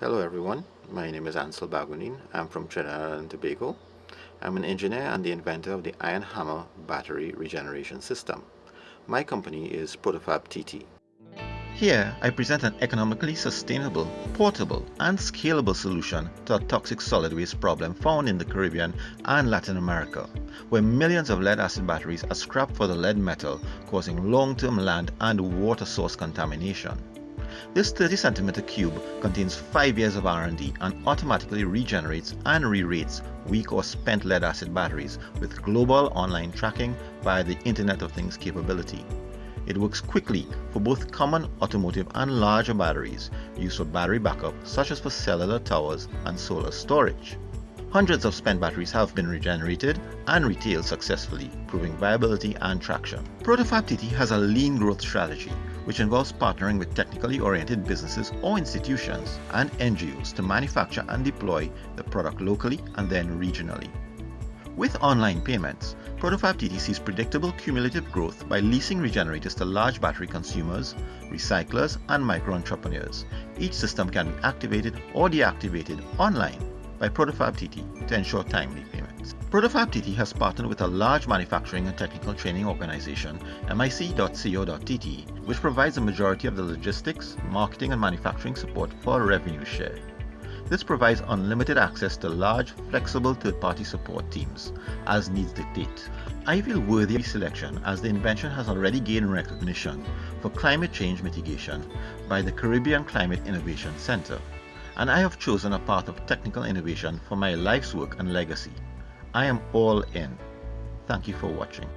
Hello everyone, my name is Ansel Bagunin. I'm from Trinidad and Tobago. I'm an engineer and the inventor of the Iron Hammer battery regeneration system. My company is Protofab TT. Here, I present an economically sustainable, portable, and scalable solution to a toxic solid waste problem found in the Caribbean and Latin America, where millions of lead-acid batteries are scrapped for the lead metal, causing long-term land and water source contamination. This 30 cm cube contains 5 years of R&D and automatically regenerates and re-rates weak or spent lead acid batteries with global online tracking via the Internet of Things capability. It works quickly for both common automotive and larger batteries used for battery backup such as for cellular towers and solar storage. Hundreds of spent batteries have been regenerated and retailed successfully, proving viability and traction. Protofab TT has a lean growth strategy, which involves partnering with technically oriented businesses or institutions and NGOs to manufacture and deploy the product locally and then regionally. With online payments, Protofab TT sees predictable cumulative growth by leasing regenerators to large battery consumers, recyclers, and micro entrepreneurs. Each system can be activated or deactivated online by Protofab TT to ensure timely payments. Protofab TT has partnered with a large manufacturing and technical training organization, MIC.co.tt, which provides a majority of the logistics, marketing and manufacturing support for a revenue share. This provides unlimited access to large, flexible third-party support teams, as needs dictate. I feel worthy of selection as the invention has already gained recognition for climate change mitigation by the Caribbean Climate Innovation Center and I have chosen a path of technical innovation for my life's work and legacy. I am all in. Thank you for watching.